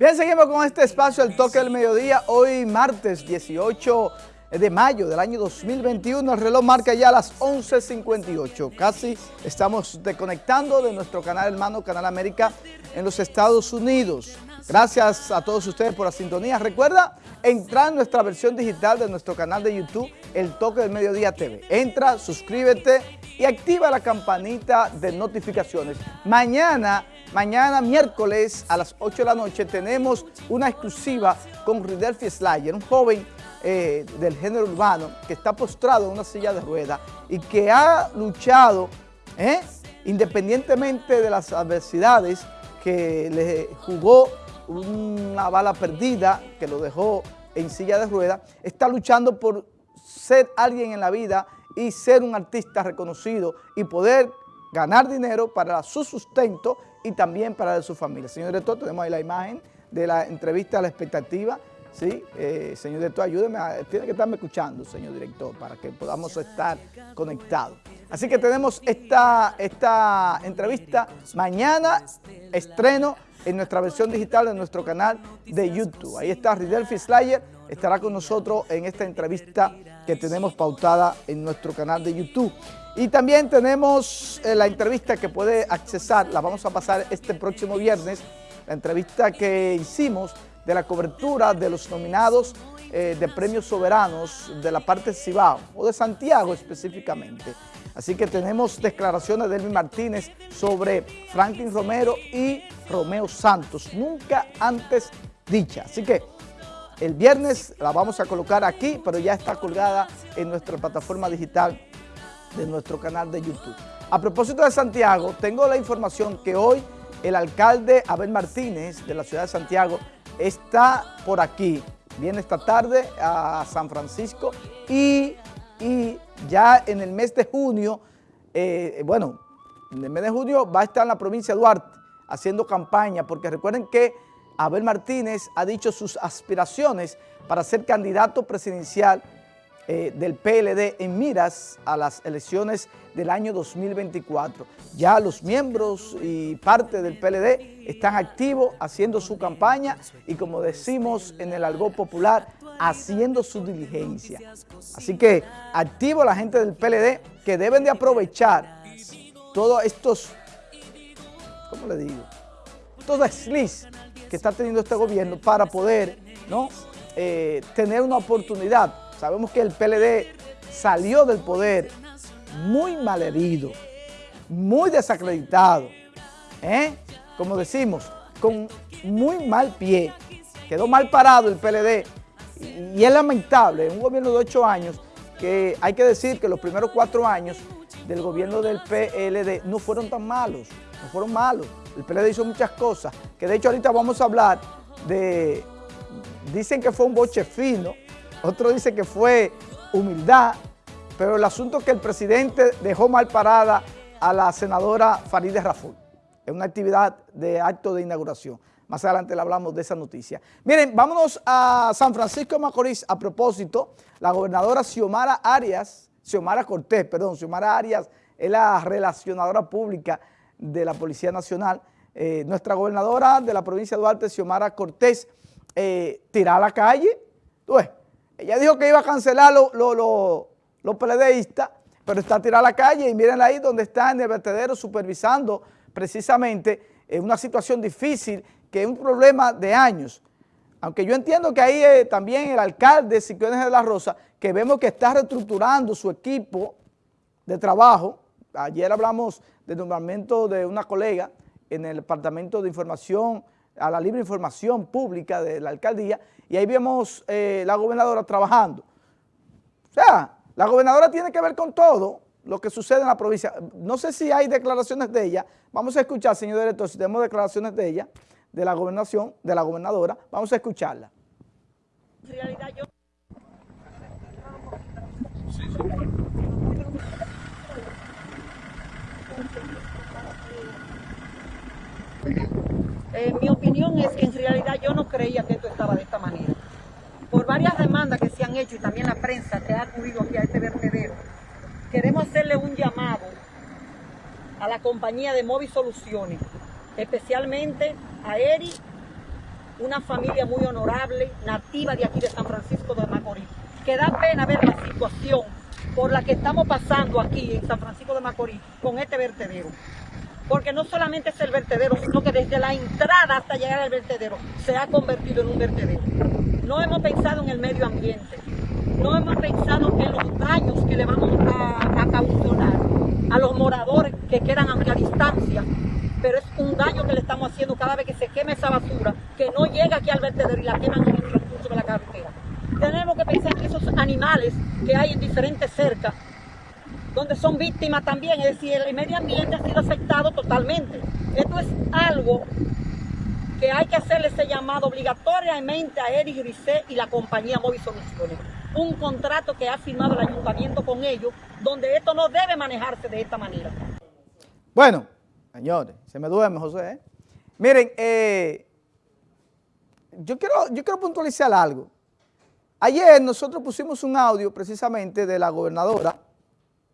Bien, seguimos con este espacio, el toque del mediodía, hoy martes 18 de mayo del año 2021, el reloj marca ya las 11.58, casi estamos desconectando de nuestro canal hermano, Canal América, en los Estados Unidos. Gracias a todos ustedes por la sintonía. Recuerda entrar en nuestra versión digital de nuestro canal de YouTube, El Toque del Mediodía TV. Entra, suscríbete y activa la campanita de notificaciones. Mañana Mañana, miércoles, a las 8 de la noche, tenemos una exclusiva con Ridelfi Slayer, un joven eh, del género urbano que está postrado en una silla de ruedas y que ha luchado, eh, independientemente de las adversidades, que le jugó una bala perdida, que lo dejó en silla de ruedas, está luchando por ser alguien en la vida y ser un artista reconocido y poder ganar dinero para su sustento y también para su familia. Señor director, tenemos ahí la imagen de la entrevista a la expectativa. Sí, eh, señor director, ayúdeme, tiene que estarme escuchando, señor director, para que podamos estar conectados. Así que tenemos esta, esta entrevista mañana, estreno en nuestra versión digital de nuestro canal de YouTube. Ahí está Ridelfi Slayer, estará con nosotros en esta entrevista que tenemos pautada en nuestro canal de YouTube. Y también tenemos eh, la entrevista que puede accesar, la vamos a pasar este próximo viernes, la entrevista que hicimos de la cobertura de los nominados eh, de premios soberanos de la parte Cibao, o de Santiago específicamente. Así que tenemos declaraciones de Elvin Martínez sobre Franklin Romero y Romeo Santos, nunca antes dicha. Así que el viernes la vamos a colocar aquí, pero ya está colgada en nuestra plataforma digital de nuestro canal de YouTube. A propósito de Santiago, tengo la información que hoy el alcalde Abel Martínez de la ciudad de Santiago está por aquí, viene esta tarde a San Francisco y, ya en el mes de junio, eh, bueno, en el mes de junio va a estar en la provincia de Duarte haciendo campaña, porque recuerden que Abel Martínez ha dicho sus aspiraciones para ser candidato presidencial eh, del PLD en miras a las elecciones del año 2024. Ya los miembros y parte del PLD están activos haciendo su campaña y como decimos en el algo popular, haciendo su diligencia. Así que activo la gente del PLD que deben de aprovechar todos estos, ¿cómo le digo? Estos desliz que está teniendo este gobierno para poder ¿no? Eh, tener una oportunidad Sabemos que el PLD salió del poder muy malherido, muy desacreditado, ¿eh? como decimos, con muy mal pie. Quedó mal parado el PLD y es lamentable, un gobierno de ocho años, que hay que decir que los primeros cuatro años del gobierno del PLD no fueron tan malos, no fueron malos. El PLD hizo muchas cosas, que de hecho ahorita vamos a hablar de, dicen que fue un boche fino, otro dice que fue humildad, pero el asunto es que el presidente dejó mal parada a la senadora Farideh Raful en una actividad de acto de inauguración. Más adelante le hablamos de esa noticia. Miren, vámonos a San Francisco de Macorís. A propósito, la gobernadora Xiomara Arias, Xiomara Cortés, perdón, Xiomara Arias es la relacionadora pública de la Policía Nacional. Eh, nuestra gobernadora de la provincia de Duarte, Xiomara Cortés, eh, a la calle, ves, ella dijo que iba a cancelar los lo, peledeístas, pero está tirada a la calle y miren ahí donde está en el vertedero supervisando precisamente en una situación difícil que es un problema de años. Aunque yo entiendo que ahí eh, también el alcalde Siquiones de la Rosa, que vemos que está reestructurando su equipo de trabajo. Ayer hablamos del nombramiento de una colega en el Departamento de Información, a la libre información pública de la alcaldía, y ahí vemos eh, la gobernadora trabajando. O sea, la gobernadora tiene que ver con todo lo que sucede en la provincia. No sé si hay declaraciones de ella. Vamos a escuchar, señor director, si tenemos declaraciones de ella, de la gobernación, de la gobernadora. Vamos a escucharla. En realidad yo... Eh, mi opinión es que en realidad yo no creía que esto estaba de esta manera. Por varias demandas que se han hecho y también la prensa que ha acudido aquí a este vertedero, queremos hacerle un llamado a la compañía de Móvil Soluciones, especialmente a Eri una familia muy honorable, nativa de aquí de San Francisco de Macorís, que da pena ver la situación por la que estamos pasando aquí en San Francisco de Macorís con este vertedero. Porque no solamente es el vertedero, sino que desde la entrada hasta llegar al vertedero se ha convertido en un vertedero. No hemos pensado en el medio ambiente, no hemos pensado en los daños que le vamos a, causar a los moradores que quedan a distancia, pero es un daño que le estamos haciendo cada vez que se quema esa basura, que no llega aquí al vertedero y la queman en el transcurso de la carretera. Tenemos que pensar en esos animales que hay en diferentes cercas, donde son víctimas también, es decir, el medio ambiente ha sido afectado totalmente. Esto es algo que hay que hacerle ese llamado obligatoriamente a Eric Grisé y la compañía Móvil Soluciones. Un contrato que ha firmado el ayuntamiento con ellos, donde esto no debe manejarse de esta manera. Bueno, señores, se me duerme José. ¿eh? Miren, eh, yo, quiero, yo quiero puntualizar algo. Ayer nosotros pusimos un audio precisamente de la gobernadora,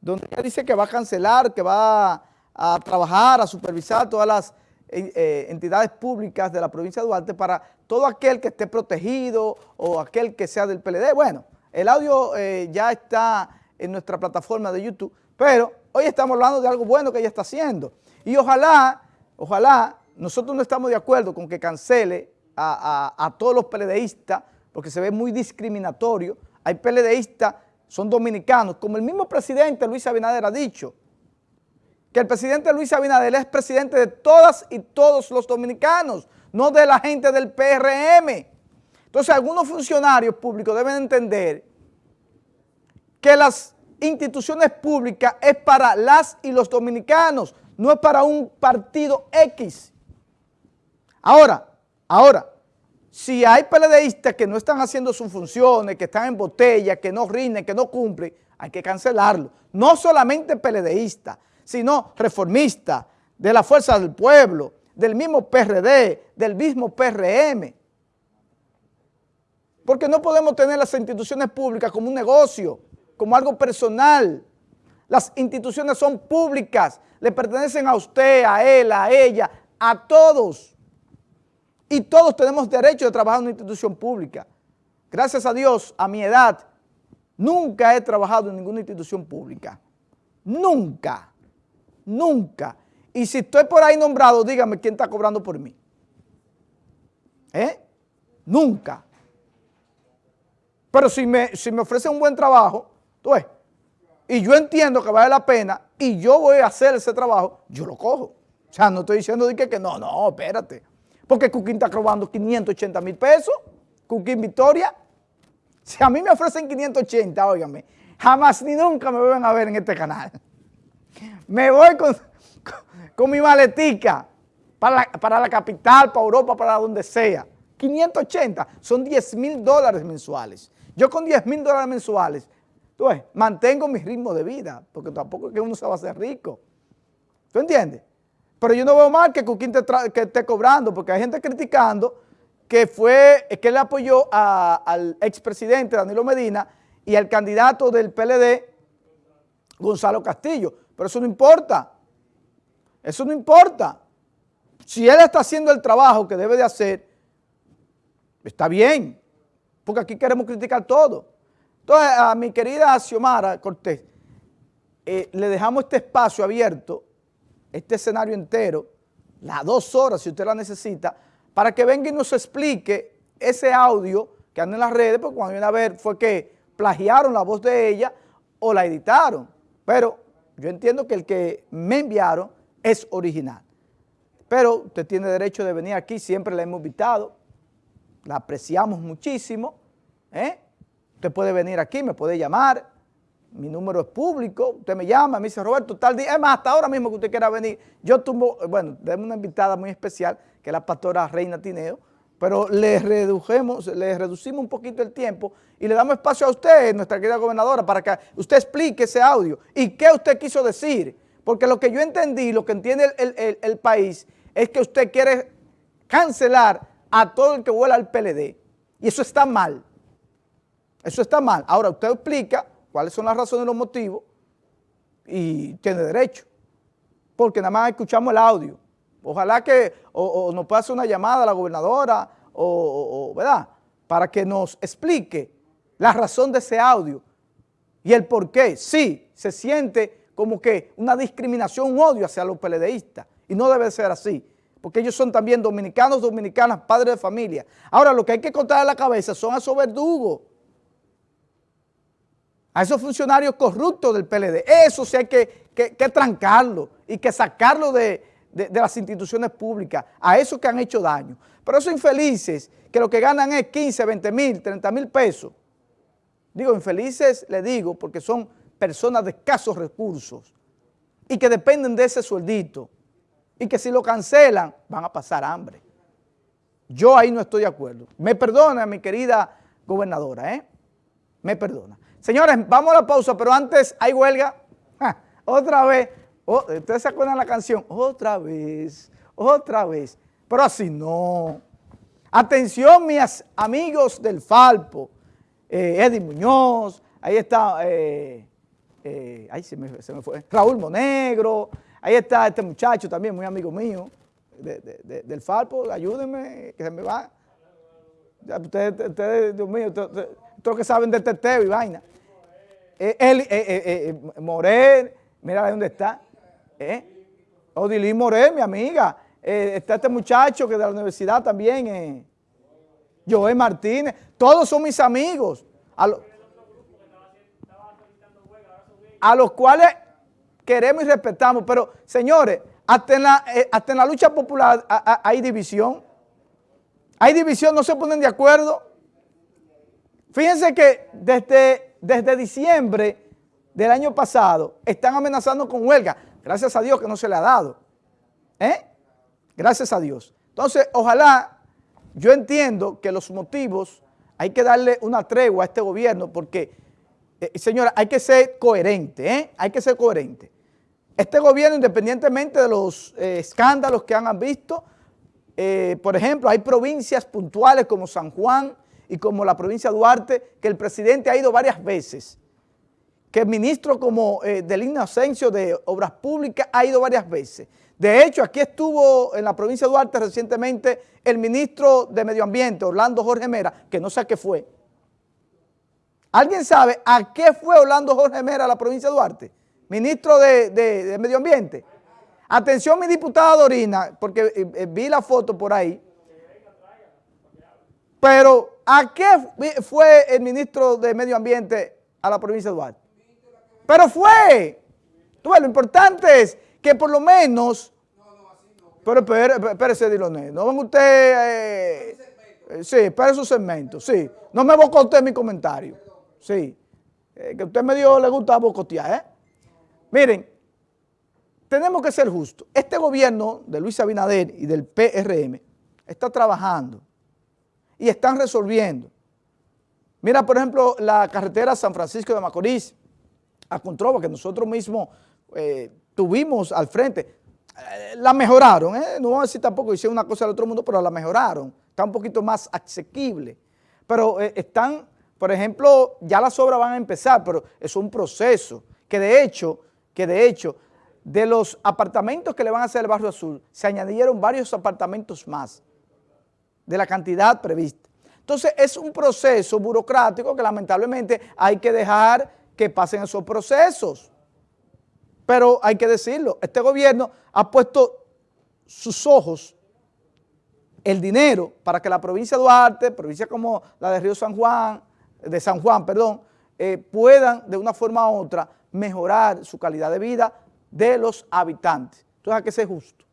donde ella dice que va a cancelar, que va a trabajar, a supervisar todas las eh, entidades públicas de la provincia de Duarte para todo aquel que esté protegido o aquel que sea del PLD. Bueno, el audio eh, ya está en nuestra plataforma de YouTube, pero hoy estamos hablando de algo bueno que ella está haciendo. Y ojalá, ojalá, nosotros no estamos de acuerdo con que cancele a, a todos los PLDistas, porque se ve muy discriminatorio. Hay PLDistas, son dominicanos, como el mismo presidente Luis Abinader ha dicho, que el presidente Luis Abinader es presidente de todas y todos los dominicanos, no de la gente del PRM. Entonces algunos funcionarios públicos deben entender que las instituciones públicas es para las y los dominicanos, no es para un partido X. Ahora, ahora, si hay PLDistas que no están haciendo sus funciones, que están en botella, que no rinden, que no cumplen, hay que cancelarlo. No solamente PLDistas, sino reformista, de la fuerza del pueblo, del mismo PRD, del mismo PRM. Porque no podemos tener las instituciones públicas como un negocio, como algo personal. Las instituciones son públicas, le pertenecen a usted, a él, a ella, a todos. Y todos tenemos derecho de trabajar en una institución pública. Gracias a Dios, a mi edad, nunca he trabajado en ninguna institución pública. Nunca. Nunca. Y si estoy por ahí nombrado, dígame quién está cobrando por mí. ¿Eh? Nunca. Pero si me, si me ofrecen un buen trabajo, tú ves, y yo entiendo que vale la pena y yo voy a hacer ese trabajo, yo lo cojo. O sea, no estoy diciendo que, que no, no, espérate. Porque Cuquín está cobrando 580 mil pesos, Cuquín Victoria. Si a mí me ofrecen 580, óigame, jamás ni nunca me vuelven a ver en este canal. Me voy con, mi maletica para la, capital, para Europa, para donde sea. 580 son 10 mil dólares mensuales. Yo con 10 mil dólares mensuales, tú mantengo mi ritmo de vida, porque tampoco es que uno se va a hacer rico. ¿Tú entiendes? Pero yo no veo mal que Cuquín te que esté cobrando, porque hay gente criticando que fue, que le apoyó al expresidente Danilo Medina y al candidato del PLD, Gonzalo Castillo. Pero eso no importa. Eso no importa. Si él está haciendo el trabajo que debe de hacer, está bien, porque aquí queremos criticar todo. Entonces, a mi querida Xiomara Cortés, eh, le dejamos este espacio abierto, este escenario entero, las dos horas si usted la necesita, para que venga y nos explique ese audio que anda en las redes, porque cuando viene a ver fue que plagiaron la voz de ella o la editaron. Pero yo entiendo que el que me enviaron es original. Pero usted tiene derecho de venir aquí, siempre la hemos invitado, la apreciamos muchísimo. ¿eh? Usted puede venir aquí, me puede llamar, mi número es público, usted me llama, me dice, Roberto, tal día, es más, hasta ahora mismo que usted quiera venir, yo tumbo, bueno, tenemos una invitada muy especial, que es la pastora Reina Tineo, pero le redujemos, le reducimos un poquito el tiempo y le damos espacio a usted, nuestra querida gobernadora, para que usted explique ese audio y qué usted quiso decir. Porque lo que yo entendí, lo que entiende el, país, es que usted quiere cancelar a todo el que vuela al PLD. Y eso está mal. Eso está mal. Ahora, usted explica cuáles son las razones y los motivos y tiene derecho. Porque nada más escuchamos el audio. Ojalá que o, nos pueda hacer una llamada a la gobernadora o, ¿verdad? Para que nos explique la razón de ese audio y el por qué. Sí, se siente como que una discriminación, un odio hacia los PLDistas y no debe ser así porque ellos son también dominicanos, dominicanas, padres de familia. Ahora, lo que hay que contar en la cabeza son a esos verdugos, a esos funcionarios corruptos del PLD. Eso sí hay que, trancarlo y que sacarlo de, las instituciones públicas, a esos que han hecho daño. Pero esos infelices, que lo que ganan es 15, 20 mil, 30 mil pesos, digo infelices, le digo, porque son personas de escasos recursos y que dependen de ese sueldito y que si lo cancelan van a pasar hambre. Yo ahí no estoy de acuerdo. Me perdona mi querida gobernadora, ¿eh? Me perdona. Señores, vamos a la pausa, pero antes hay huelga. otra vez. Oh, ¿Ustedes se acuerdan la canción? Otra vez, otra vez. Pero así no. Atención, mis amigos del Falpo. Eh, Eddie Muñoz, ahí está, eh, eh, ahí se me, se me fue, Raúl Monegro, Ahí está este muchacho también, muy amigo mío, del Falpo, ayúdenme, que se me va. Ustedes, Dios mío, todos que saben de teteo y vaina. Eh, él, eh, eh, Morel, mira dónde está. ¿Eh? Odilín Morel, mi amiga. está este muchacho que de la universidad también, Joel Martínez. Todos son mis amigos. a los cuales queremos y respetamos, pero señores, eh, hasta en la lucha popular hay división. Hay división, no se ponen de acuerdo. Fíjense que desde, desde diciembre del año pasado están amenazando con huelga. Gracias a Dios que no se le ha dado. ¿Eh? Gracias a Dios. Entonces, ojalá, yo entiendo que los motivos, hay que darle una tregua a este gobierno porque, eh, señora, hay que ser coherente, ¿eh? Hay que ser coherente. Este gobierno, independientemente de los eh, escándalos que han visto, eh, por ejemplo, hay provincias puntuales como San Juan y como la provincia de Duarte, que el presidente ha ido varias veces, que el ministro como eh, del Inocencio de Obras Públicas ha ido varias veces. De hecho, aquí estuvo en la provincia de Duarte recientemente el ministro de Medio Ambiente, Orlando Jorge Mera, que no sé a qué fue. ¿Alguien sabe a qué fue Orlando Jorge Mera a la provincia de Duarte? ministro de, Medio Ambiente. Atención mi diputada Dorina, porque eh, eh, vi la foto por ahí. Pero, ¿a qué fue el ministro de Medio Ambiente a la provincia de Duarte? Pero fue. lo importante es que por lo menos... Pero espérese, Diloné, no van usted... Eh, sí, espere su segmento, sí. No me bocote mi comentario. Sí. que usted me dio, le gusta bocotear, ¿eh? Miren, tenemos que ser justos. Este gobierno de Luis Abinader y del PRM está trabajando y están resolviendo. Mira, por ejemplo, la carretera San Francisco de Macorís a Controva, que nosotros mismos eh, tuvimos al frente. Eh, la mejoraron, ¿eh? no vamos a decir tampoco hicieron una cosa del otro mundo, pero la mejoraron. Está un poquito más asequible. Pero están, por ejemplo, ya las obras van a empezar, pero es un proceso que de hecho que de hecho, de los apartamentos que le van a hacer el Barrio Azul, se añadieron varios apartamentos más de la cantidad prevista. Entonces, es un proceso burocrático que lamentablemente hay que dejar que pasen esos procesos. Pero hay que decirlo, este gobierno ha puesto sus ojos, el dinero, para que la provincia de Duarte, provincia como la de Río San Juan, de San Juan, perdón, eh, puedan de una forma u otra mejorar su calidad de vida de los habitantes. Entonces hay que ser justo.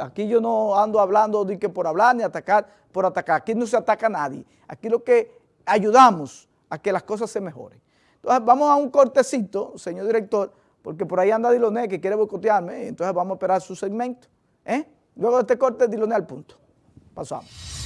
Aquí yo no ando hablando de que por hablar ni atacar por atacar. Aquí no se ataca a nadie. Aquí lo que ayudamos a que las cosas se mejoren. Entonces vamos a un cortecito, señor director, porque por ahí anda Diloné que quiere boicotearme, entonces vamos a esperar su segmento. ¿eh? Luego de este corte, Diloné al punto. Pasamos.